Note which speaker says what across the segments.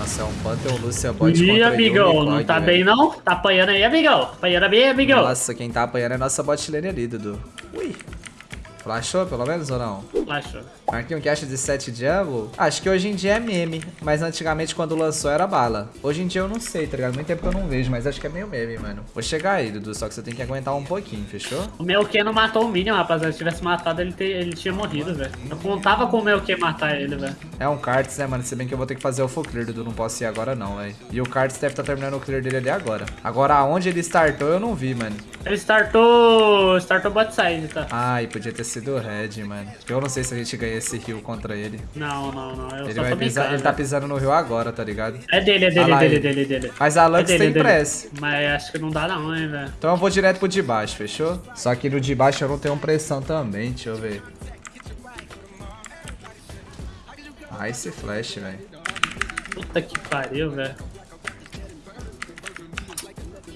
Speaker 1: Nossa, é um Pantheon Lúcia bot
Speaker 2: Ih, amigão, não tá
Speaker 1: velho.
Speaker 2: bem não? Tá apanhando aí, amigão. Apanhando bem, amigão.
Speaker 1: Nossa, quem tá apanhando é nossa bot lane ali, Dudu. Ui. Flashou pelo menos ou não?
Speaker 2: Achou.
Speaker 1: Marquinhos, que acha de 7 Jungle? Acho que hoje em dia é meme, mas antigamente quando lançou era bala. Hoje em dia eu não sei, tá ligado? Muito tempo que eu não vejo, mas acho que é meio meme, mano. Vou chegar aí, Dudu, só que você tem que aguentar um pouquinho, fechou?
Speaker 2: O meu Q não matou o Minion, rapaziada. Se tivesse matado, ele, te- ele tinha morrido, velho. Eu contava com o meu Q matar ele, velho.
Speaker 1: É um Karts, né, mano? Se bem que eu vou ter que fazer o full clear, Dudu, não posso ir agora não, velho. E o Karts deve estar terminando o clear dele ali agora. Agora, aonde ele startou, eu não vi, mano.
Speaker 2: Ele startou. startou bot side, tá?
Speaker 1: Ai, podia ter sido o Red, mano. Eu não sei se a gente ganha esse heal contra ele.
Speaker 2: Não, não, não. Eu
Speaker 1: Ele, vai pisar, ele tá pisando no rio agora, tá ligado?
Speaker 2: É dele, é dele,
Speaker 1: lá
Speaker 2: é dele,
Speaker 1: ele.
Speaker 2: dele, dele.
Speaker 1: Mas a Lux
Speaker 2: é dele,
Speaker 1: tem
Speaker 2: é
Speaker 1: press.
Speaker 2: Mas acho que não dá não, hein, velho.
Speaker 1: Então eu vou direto pro de baixo, fechou? Só que no de baixo eu não tenho pressão também, deixa eu ver. Ah, esse flash, velho.
Speaker 2: Puta que pariu, velho.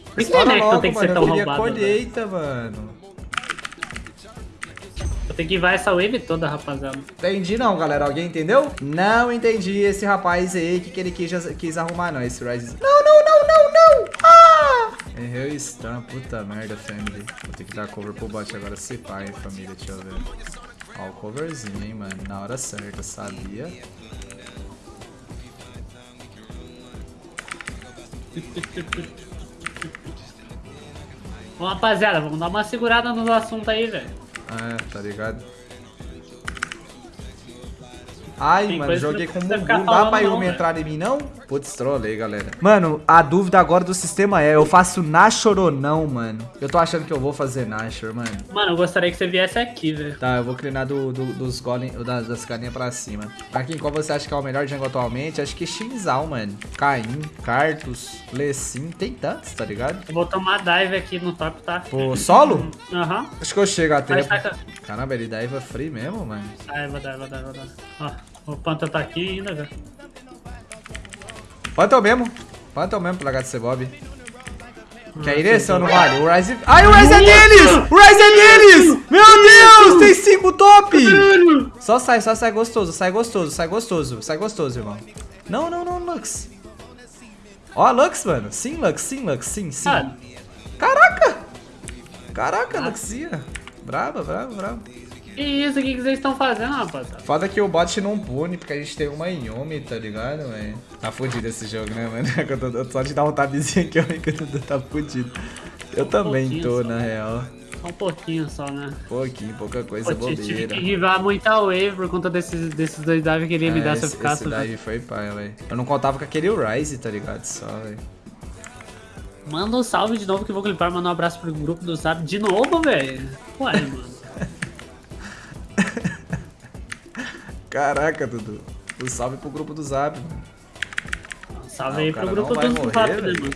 Speaker 2: Por que
Speaker 1: Estoura
Speaker 2: Renekton
Speaker 1: logo,
Speaker 2: tem que ser tão
Speaker 1: eu
Speaker 2: roubado, velho?
Speaker 1: colheita, mano.
Speaker 2: Tenho que ir essa wave toda, rapaziada.
Speaker 1: Entendi não, galera. Alguém entendeu? Não entendi esse rapaz aí, que, que ele quis, quis arrumar não, esse Rise. Não, não, não, não, não! Ah! Errei o stun, puta merda, family. Vou ter que dar cover pro bot agora, se pá, hein, família, deixa eu ver. Ó, o coverzinho, hein, mano, na hora certa, sabia?
Speaker 2: Bom, rapaziada, vamos dar uma segurada no assunto aí, velho.
Speaker 1: É, tá ligado? Ai,
Speaker 2: Tem
Speaker 1: mano, joguei com o Mugu. Não dá pra Yumi entrar em mim, não? Putz, trolei, galera. Mano, a dúvida agora do sistema é, eu faço Nashor ou não, mano? Eu tô achando que eu vou fazer Nashor, mano.
Speaker 2: Mano, eu gostaria que você viesse aqui, velho.
Speaker 1: Tá, eu vou clinar do, do- dos golem, das, das carinhas pra cima. Marquinhos, qual você acha que é o melhor jungle atualmente? Acho que Shinzal, mano. Caim, Cartus, Lecim, tem tantos, tá ligado?
Speaker 2: Eu vou tomar dive aqui no top, tá?
Speaker 1: Pô, solo?
Speaker 2: Aham.
Speaker 1: Acho que eu chego a
Speaker 2: Mas
Speaker 1: tempo.
Speaker 2: com-
Speaker 1: Caramba, ele Eva free mesmo, mano.
Speaker 2: Ai, vou dar, vou dar, vou dar. Ó, o Panther tá aqui ainda, velho.
Speaker 1: Quanto é o mesmo? Quanto é o mesmo pro HTC Bob? Quer ir nesse ou não vale? O Rise... Ai, o Rise é deles! O Rise é deles! Meu Deus! Tem cinco top! Só sai, só sai gostoso, sai gostoso, sai gostoso, sai gostoso, irmão. Não, não, não, Lux. Ó, Lux, mano. Sim, Lux, sim, Lux, sim, sim.
Speaker 2: Ah,
Speaker 1: Caraca! Caraca, Luxia. Brava, brava, brava.
Speaker 2: Que isso? O que que vocês estão fazendo, rapaziada?
Speaker 1: Foda que o bot não pune, porque a gente tem uma Yumi, tá ligado, velho? Tá fudido esse jogo, né, mano? Só de dar um tabzinho aqui, o Dudu tá fudido. Eu também
Speaker 2: pouquinho
Speaker 1: tô,
Speaker 2: só.
Speaker 1: na real.
Speaker 2: Só um pouquinho só, né?
Speaker 1: Pouquinho, pouca coisa,
Speaker 2: Pô, tive
Speaker 1: bobeira.
Speaker 2: que rivar muita wave por conta desses, desses dois dives que ele me
Speaker 1: É,
Speaker 2: dá se eu ficasse.
Speaker 1: esse
Speaker 2: velho.
Speaker 1: daí foi pai, velho. Eu não contava com aquele Rise, tá ligado? Só, velho.
Speaker 2: Manda um salve de novo que eu vou clipar, mandar um abraço pro grupo do Zap. De novo, velho? Ué, mano.
Speaker 1: Caraca, Dudu. Um salve pro grupo do Zap, mano.
Speaker 2: Salve aí pro grupo do Zap, mano?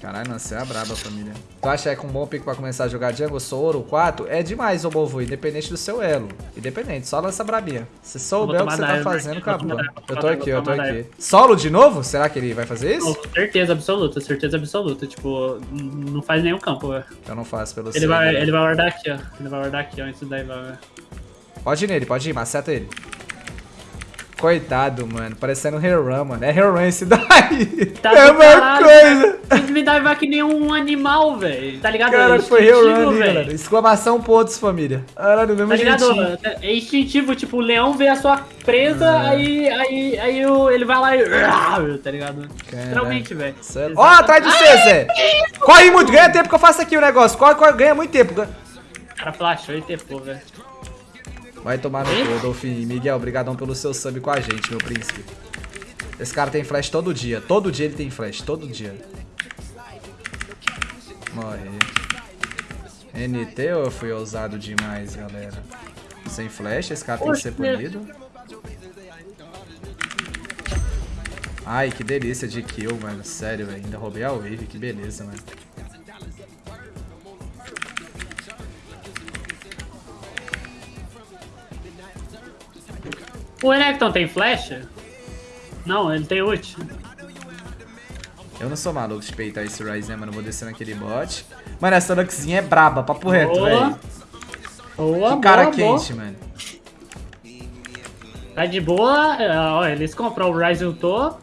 Speaker 1: Caralho, você é a braba, família. Tu acha que é um bom pico pra começar a jogar jungle, sou ouro 4? É demais, ô Bovo, independente do seu elo. Independente, só lança brabinha. Se souber o que você tá fazendo, acabou. Eu tô aqui, eu tô aqui. Solo de novo? Será que ele vai fazer isso?
Speaker 2: Não, certeza absoluta, certeza absoluta. Tipo, não faz nenhum campo, velho.
Speaker 1: Eu não faço pelo
Speaker 2: Ele
Speaker 1: seu,
Speaker 2: vai,
Speaker 1: né?
Speaker 2: ele vai guardar aqui, ó. Ele vai guardar aqui, ó, antes daí vai, velho.
Speaker 1: Pode ir nele, pode ir, maceta ele. Coitado, mano. Parecendo um Heron, mano. É Heron esse daí.
Speaker 2: Tá
Speaker 1: é uma
Speaker 2: caralho,
Speaker 1: coisa.
Speaker 2: Que me dar que nem um animal, velho. Tá ligado?
Speaker 1: Cara,
Speaker 2: É
Speaker 1: foi Heron
Speaker 2: velho.
Speaker 1: Exclamação pontos, família. Caralho, mesmo
Speaker 2: Tá ligado?
Speaker 1: jeitinho.
Speaker 2: É instintivo, tipo, o leão vê a sua presa, aí, aí, aí o- ele vai lá e. Tá ligado? Literalmente, velho.
Speaker 1: Sério? Ó, atrás de você, Zé. Corre muito, ganha tempo que eu faço aqui o negócio. Corre, corre, ganha muito tempo.
Speaker 2: O cara flashou e tepou, velho.
Speaker 1: Vai tomar no cu, Dolphin. Miguel, obrigadão pelo seu sub com a gente, meu príncipe. Esse cara tem flash todo dia. Todo dia ele tem flash, todo dia. Morre. NT ou eu fui ousado demais, galera? Sem flash, esse cara tem que ser punido. Ai, que delícia de kill, mano. Sério, velho. Ainda roubei a wave, que beleza, mano.
Speaker 2: O Renekton tem flash? Não, ele tem ult.
Speaker 1: Eu não sou maluco de peitar esse Ryze, né, mano? Vou descer naquele bot. Mano, essa Luxzinha é braba, papo reto,
Speaker 2: Boa.
Speaker 1: velho.
Speaker 2: Boa,
Speaker 1: Que cara
Speaker 2: boa, boa.
Speaker 1: quente, mano.
Speaker 2: Tá de boa. Ó, eles compram o Ryze ultou.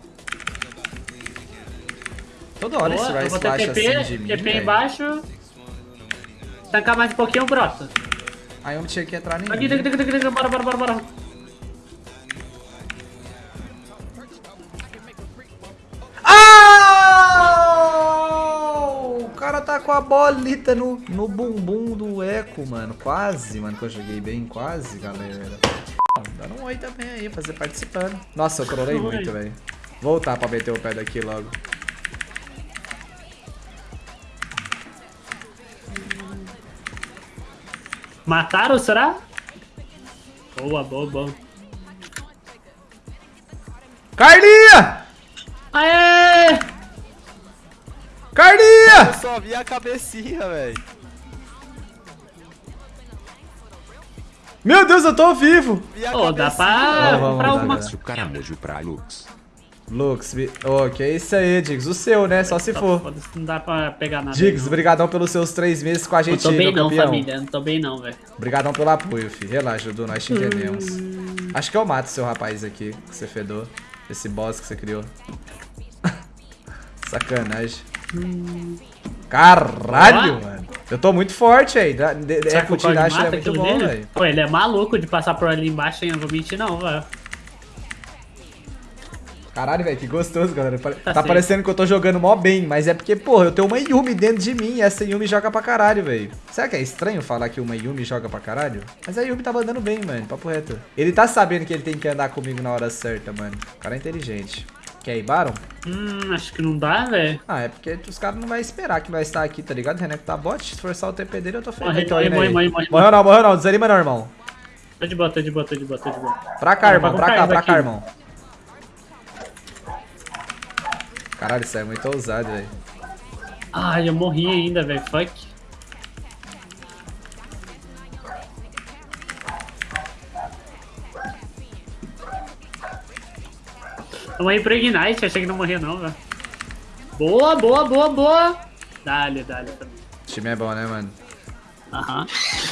Speaker 1: Toda hora
Speaker 2: Boa,
Speaker 1: esse
Speaker 2: eu
Speaker 1: Ryze
Speaker 2: vou ter
Speaker 1: baixa
Speaker 2: TP,
Speaker 1: assim de mim,
Speaker 2: TP
Speaker 1: velho.
Speaker 2: embaixo. Tancar mais um pouquinho, brota.
Speaker 1: Aí eu não tinha que entrar
Speaker 2: Aqui, aqui, aqui, aqui, aqui, bora, bora, bora, bora.
Speaker 1: Tá com a bolita no, no bumbum do eco, mano. Quase, mano, que eu joguei bem. Quase, galera. Dando um oi também aí, fazer participando. Nossa, eu trolei muito, velho. Voltar pra meter o pé daqui logo.
Speaker 2: Mataram, será? Boa, boa, boa.
Speaker 1: Carlinha!
Speaker 2: Aê!
Speaker 1: Carlinha!
Speaker 3: Eu só vi a cabecinha, velho.
Speaker 1: Meu Deus, eu tô vivo!
Speaker 2: Ô, dá
Speaker 3: cabecinha.
Speaker 2: pra
Speaker 1: dá,
Speaker 2: alguma
Speaker 1: dá.
Speaker 4: o caramujo pra Lux.
Speaker 1: Lux, vi- ô, que é isso aí, Diggs. O seu, né? Só se for.
Speaker 2: Foda-se, Não dá pra pegar nada.
Speaker 1: Diggs, brigadão pelos seus três meses com a
Speaker 2: Não
Speaker 1: gente,
Speaker 2: tô bem não,
Speaker 1: campeão.
Speaker 2: família. Não tô bem não, velho.
Speaker 1: Obrigadão pelo apoio, fi. Relaxa, Dudu, nós te entendemos. Acho que eu mato seu rapaz aqui, que você fedou. Esse boss que você criou. Sacanagem. Caralho, mano. Eu tô muito forte aí.
Speaker 2: Será que o
Speaker 1: Dash é muito bom, velho.
Speaker 2: Pô, ele é maluco de passar por ali embaixo, hein? Eu não vou mentir não, velho.
Speaker 1: Caralho, velho, que gostoso, galera. Tá,
Speaker 2: certo.
Speaker 1: parecendo que eu tô jogando mó bem, mas é porque, porra, eu tenho uma Yumi dentro de mim e essa Yumi joga pra caralho, velho. Será que é estranho falar que uma Yumi joga pra caralho? Mas a Yumi tava andando bem, mano, papo reto. Ele tá sabendo que ele tem que andar comigo na hora certa, mano. O cara é inteligente. Quer ir, Baron?
Speaker 2: Hum, acho que não dá, velho.
Speaker 1: Ah, é porque os caras não vão esperar que nós estar aqui, tá ligado? Reneco tá bot, se forçar o TP dele eu tô feio.
Speaker 2: Morre,
Speaker 1: Tô
Speaker 2: morre,
Speaker 1: indo
Speaker 2: morre,
Speaker 1: aí.
Speaker 2: morre, morre.
Speaker 1: Morreu não, morreu não, desanima não, irmão.
Speaker 2: Tô de boa, tô de boa, tô de boa, tô de boa.
Speaker 1: Pra cá,
Speaker 2: Tá,
Speaker 1: irmão,
Speaker 2: tá
Speaker 1: pra cá, pra cá, irmão. Caralho, isso é muito ousado, velho.
Speaker 2: Ai, eu morri ainda, velho. Fuck. Vamos aí pro Ignite, achei que não morria não, velho. Boa, boa, boa, boa. Dale, dale.
Speaker 1: O time é bom, né, mano?
Speaker 2: Aham.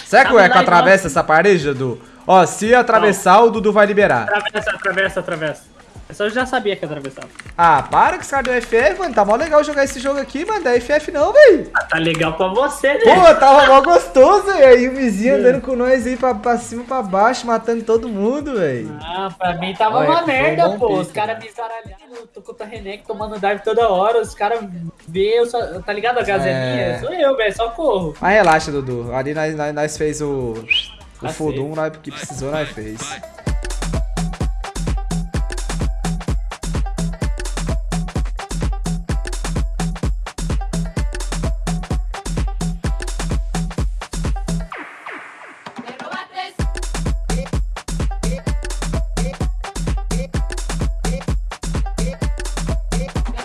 Speaker 1: Será que o
Speaker 2: Tá,
Speaker 1: Eco
Speaker 2: vai,
Speaker 1: atravessa essa parede, Dudu? Ó, se atravessar, o Dudu vai liberar.
Speaker 2: Atravessa, atravessa, atravessa. Essa eu já sabia que atravessava.
Speaker 1: Ah, para com esse cara do FF, mano. Tá mó legal jogar esse jogo aqui, mano. Da FF não, velho.
Speaker 2: Ah, tá legal pra você, né?
Speaker 1: Pô, tava mó gostoso, velho. Aí o vizinho andando com nós aí pra, pra cima, pra baixo, matando todo mundo, velho.
Speaker 2: Ah, pra mim tava
Speaker 1: Olha,
Speaker 2: uma
Speaker 1: um
Speaker 2: merda, pô. Os caras
Speaker 1: né?
Speaker 2: me zaralharam, eu tô com o Renek tomando dive toda hora. Os caras vê, eu só, tá ligado? A gazelinha?
Speaker 1: É.
Speaker 2: Sou eu, velho, só corro.
Speaker 1: Mas relaxa, Dudu. Ali nós, nós, nós fez o. O Fudum, nós, que precisou, nós fez.